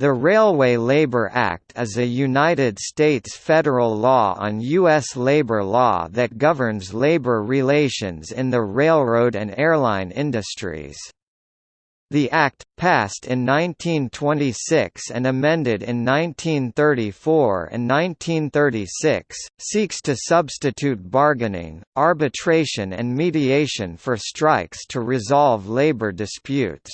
The Railway Labor Act is a United States federal law on U.S. labor law that governs labor relations in the railroad and airline industries. The Act, passed in 1926 and amended in 1934 and 1936, seeks to substitute bargaining, arbitration and mediation for strikes to resolve labor disputes.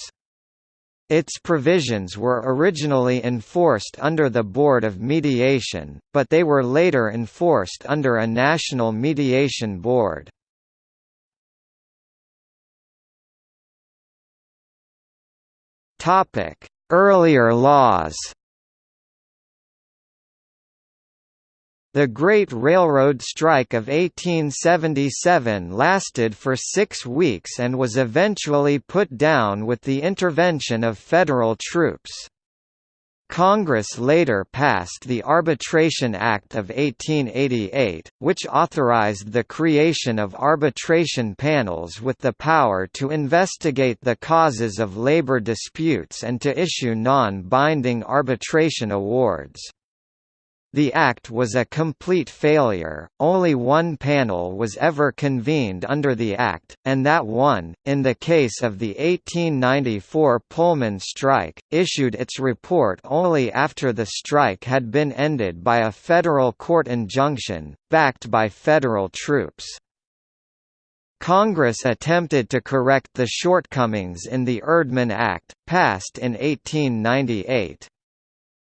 Its provisions were originally enforced under the Board of Mediation, but they were later enforced under a national mediation board. Earlier laws The Great Railroad Strike of 1877 lasted for six weeks and was eventually put down with the intervention of federal troops. Congress later passed the Arbitration Act of 1888, which authorized the creation of arbitration panels with the power to investigate the causes of labor disputes and to issue non-binding arbitration awards. The Act was a complete failure, only one panel was ever convened under the Act, and that one, in the case of the 1894 Pullman strike, issued its report only after the strike had been ended by a federal court injunction, backed by federal troops. Congress attempted to correct the shortcomings in the Erdman Act, passed in 1898.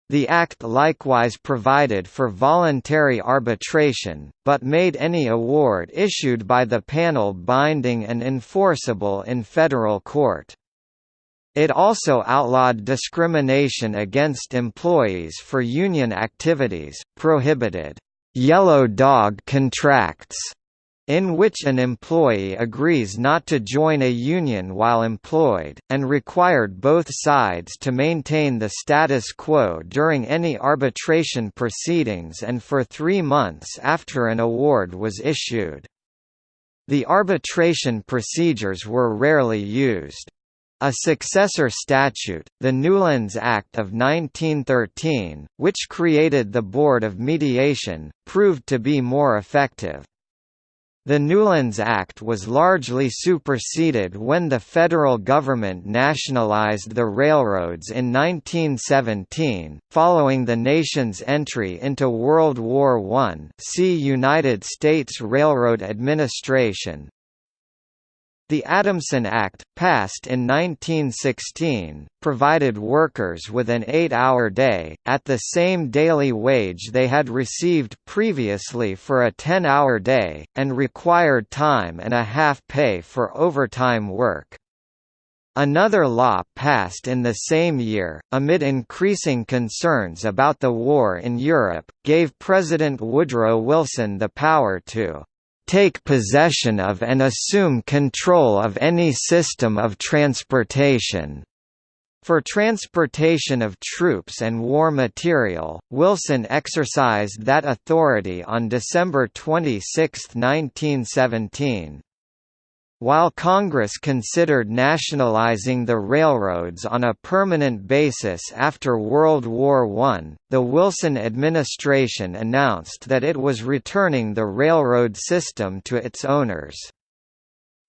The Act likewise provided for voluntary arbitration, but made any award issued by the panel binding and enforceable in federal court. It also outlawed discrimination against employees for union activities, prohibited «yellow dog contracts» in which an employee agrees not to join a union while employed, and required both sides to maintain the status quo during any arbitration proceedings and for three months after an award was issued. The arbitration procedures were rarely used. A successor statute, the Newlands Act of 1913, which created the Board of Mediation, proved to be more effective. The Newlands Act was largely superseded when the federal government nationalized the railroads in 1917, following the nation's entry into World War I see United States Railroad Administration, the Adamson Act, passed in 1916, provided workers with an eight-hour day, at the same daily wage they had received previously for a ten-hour day, and required time and a half pay for overtime work. Another law passed in the same year, amid increasing concerns about the war in Europe, gave President Woodrow Wilson the power to take possession of and assume control of any system of transportation. For transportation of troops and war material, Wilson exercised that authority on December 26, 1917. While Congress considered nationalizing the railroads on a permanent basis after World War I, the Wilson administration announced that it was returning the railroad system to its owners.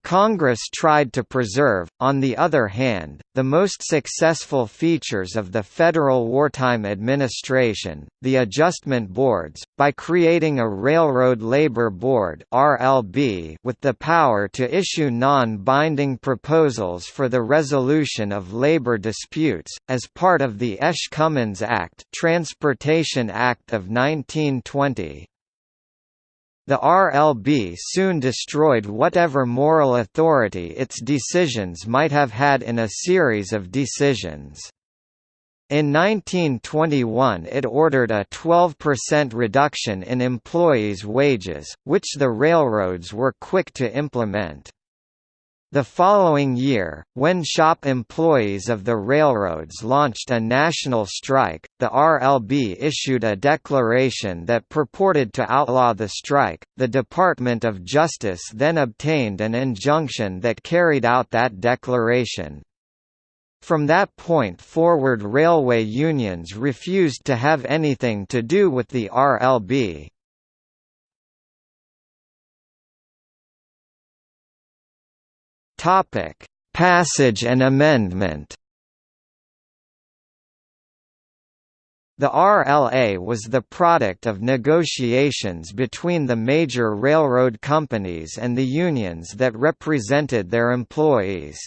Congress tried to preserve, on the other hand, the most successful features of the federal wartime administration, the adjustment boards, by creating a Railroad Labor Board (RLB) with the power to issue non-binding proposals for the resolution of labor disputes, as part of the Esch-Cummins Act, Transportation Act of 1920. The RLB soon destroyed whatever moral authority its decisions might have had in a series of decisions. In 1921 it ordered a 12% reduction in employees' wages, which the railroads were quick to implement. The following year, when shop employees of the railroads launched a national strike, the RLB issued a declaration that purported to outlaw the strike. The Department of Justice then obtained an injunction that carried out that declaration. From that point forward railway unions refused to have anything to do with the RLB. Passage and amendment The RLA was the product of negotiations between the major railroad companies and the unions that represented their employees.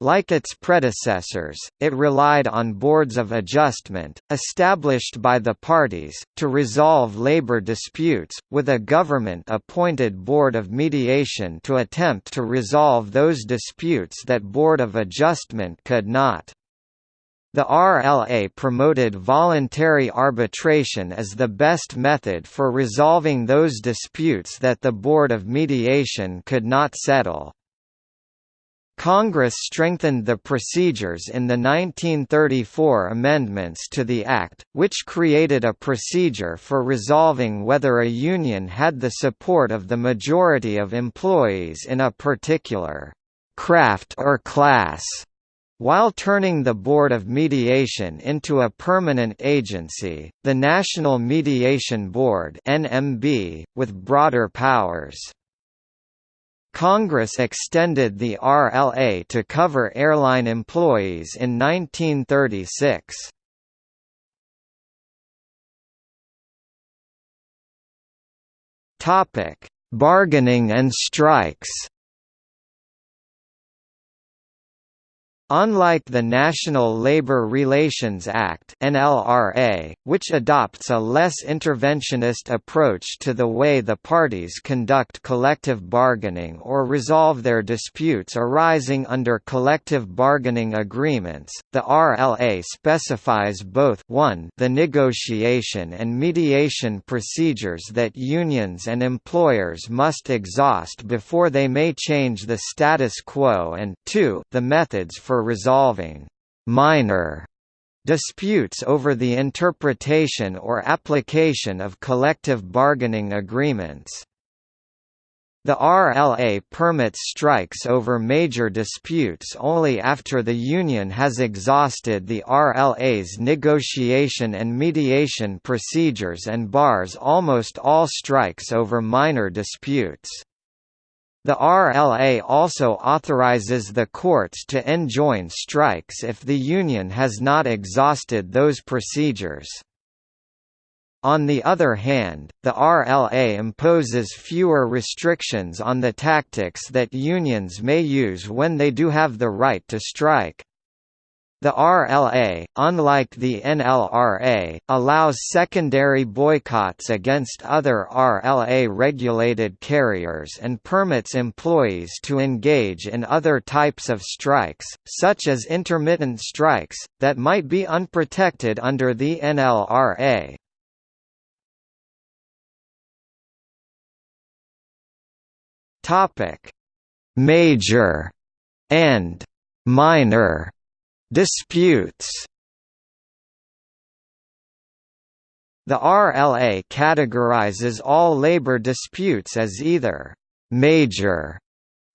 Like its predecessors, it relied on boards of adjustment, established by the parties, to resolve labor disputes, with a government-appointed board of mediation to attempt to resolve those disputes that board of adjustment could not. The RLA promoted voluntary arbitration as the best method for resolving those disputes that the Board of Mediation could not settle. Congress strengthened the procedures in the 1934 amendments to the Act, which created a procedure for resolving whether a union had the support of the majority of employees in a particular craft or class while turning the Board of Mediation into a permanent agency, the National Mediation Board (NMB), with broader powers. Congress extended the RLA to cover airline employees in 1936. Topic: Bargaining and strikes. Unlike the National Labor Relations Act (NLRA), which adopts a less interventionist approach to the way the parties conduct collective bargaining or resolve their disputes arising under collective bargaining agreements, the RLA specifies both 1 the negotiation and mediation procedures that unions and employers must exhaust before they may change the status quo and 2 the methods for for resolving minor disputes over the interpretation or application of collective bargaining agreements. The RLA permits strikes over major disputes only after the union has exhausted the RLA's negotiation and mediation procedures and bars almost all strikes over minor disputes. The RLA also authorizes the courts to enjoin strikes if the union has not exhausted those procedures. On the other hand, the RLA imposes fewer restrictions on the tactics that unions may use when they do have the right to strike. The RLA, unlike the NLRA, allows secondary boycotts against other RLA-regulated carriers and permits employees to engage in other types of strikes, such as intermittent strikes, that might be unprotected under the NLRA. Major and minor Disputes The RLA categorizes all labor disputes as either «major»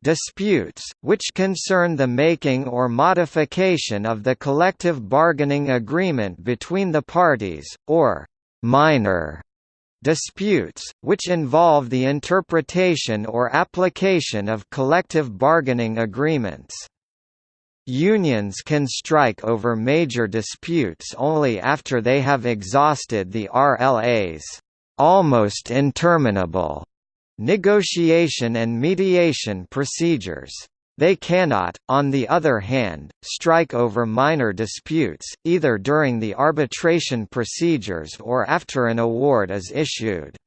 disputes, which concern the making or modification of the collective bargaining agreement between the parties, or «minor» disputes, which involve the interpretation or application of collective bargaining agreements. Unions can strike over major disputes only after they have exhausted the RLA's almost interminable negotiation and mediation procedures. They cannot, on the other hand, strike over minor disputes, either during the arbitration procedures or after an award is issued.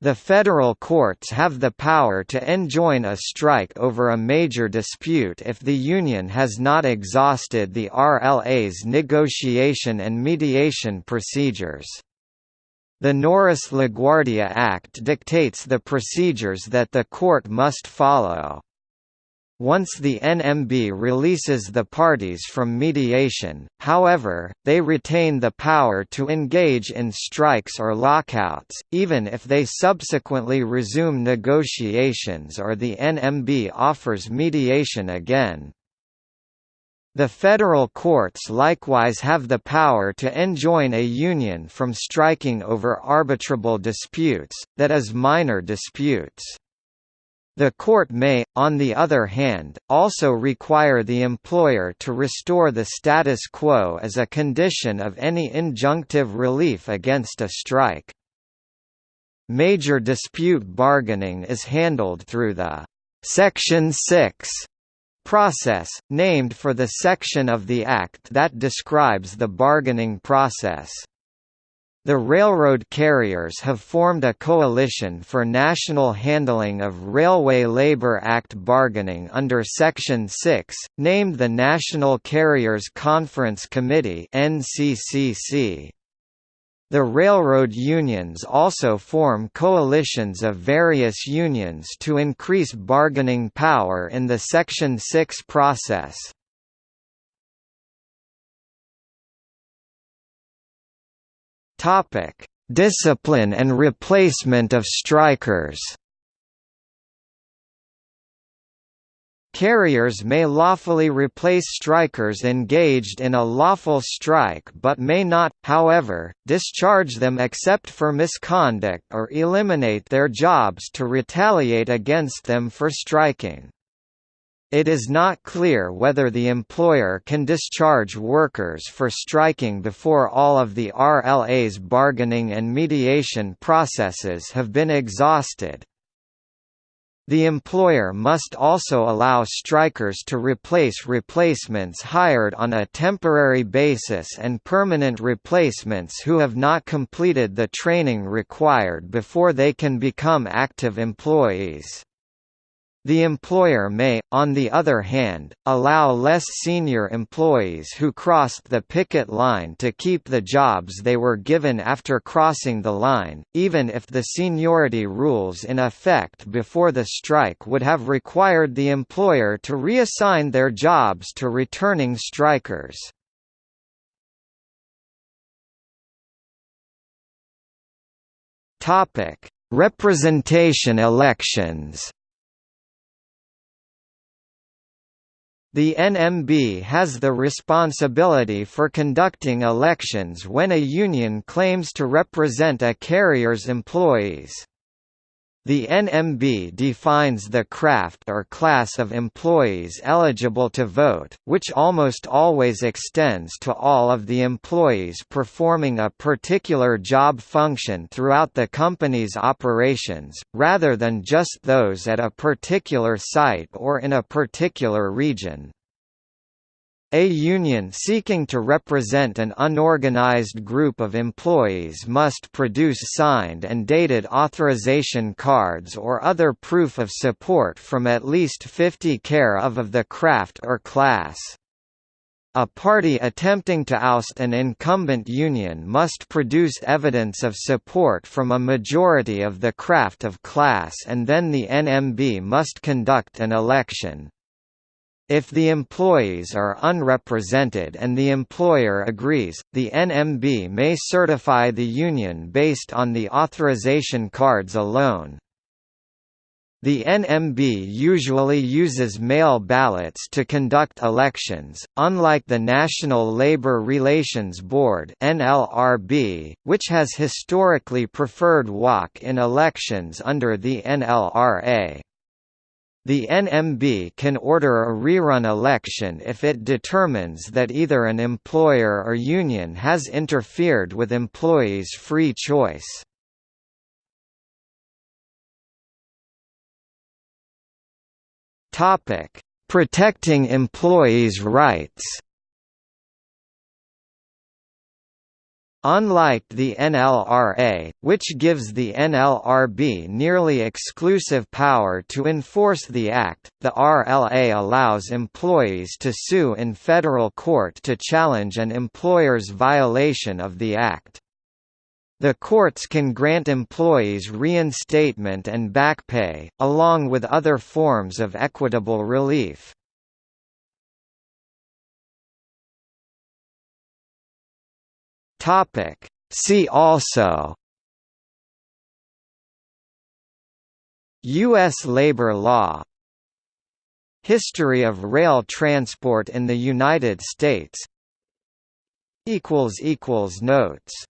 The federal courts have the power to enjoin a strike over a major dispute if the union has not exhausted the RLA's negotiation and mediation procedures. The Norris-LaGuardia Act dictates the procedures that the court must follow. Once the NMB releases the parties from mediation, however, they retain the power to engage in strikes or lockouts, even if they subsequently resume negotiations or the NMB offers mediation again. The federal courts likewise have the power to enjoin a union from striking over arbitrable disputes, that is minor disputes. The court may, on the other hand, also require the employer to restore the status quo as a condition of any injunctive relief against a strike. Major dispute bargaining is handled through the Section 6 process, named for the section of the Act that describes the bargaining process. The railroad carriers have formed a coalition for national handling of Railway Labor Act bargaining under Section 6, named the National Carriers Conference Committee. The railroad unions also form coalitions of various unions to increase bargaining power in the Section 6 process. Topic: Discipline and replacement of strikers. Carriers may lawfully replace strikers engaged in a lawful strike but may not, however, discharge them except for misconduct or eliminate their jobs to retaliate against them for striking. It is not clear whether the employer can discharge workers for striking before all of the RLA's bargaining and mediation processes have been exhausted. The employer must also allow strikers to replace replacements hired on a temporary basis and permanent replacements who have not completed the training required before they can become active employees. The employer may, on the other hand, allow less senior employees who crossed the picket line to keep the jobs they were given after crossing the line, even if the seniority rules in effect before the strike would have required the employer to reassign their jobs to returning strikers. Representation elections The NMB has the responsibility for conducting elections when a union claims to represent a carrier's employees. The NMB defines the craft or class of employees eligible to vote, which almost always extends to all of the employees performing a particular job function throughout the company's operations, rather than just those at a particular site or in a particular region. A union seeking to represent an unorganized group of employees must produce signed and dated authorization cards or other proof of support from at least 50 care of of the craft or class. A party attempting to oust an incumbent union must produce evidence of support from a majority of the craft of class and then the NMB must conduct an election. If the employees are unrepresented and the employer agrees, the NMB may certify the union based on the authorization cards alone. The NMB usually uses mail ballots to conduct elections, unlike the National Labor Relations Board (NLRB), which has historically preferred walk-in elections under the NLRA. The NMB can order a rerun election if it determines that either an employer or union has interfered with employees' free choice. Protecting employees' rights Unlike the NLRA, which gives the NLRB nearly exclusive power to enforce the Act, the RLA allows employees to sue in federal court to challenge an employer's violation of the Act. The courts can grant employees reinstatement and back pay, along with other forms of equitable relief. Topic. See also U.S. labor law History of rail transport in the United States Notes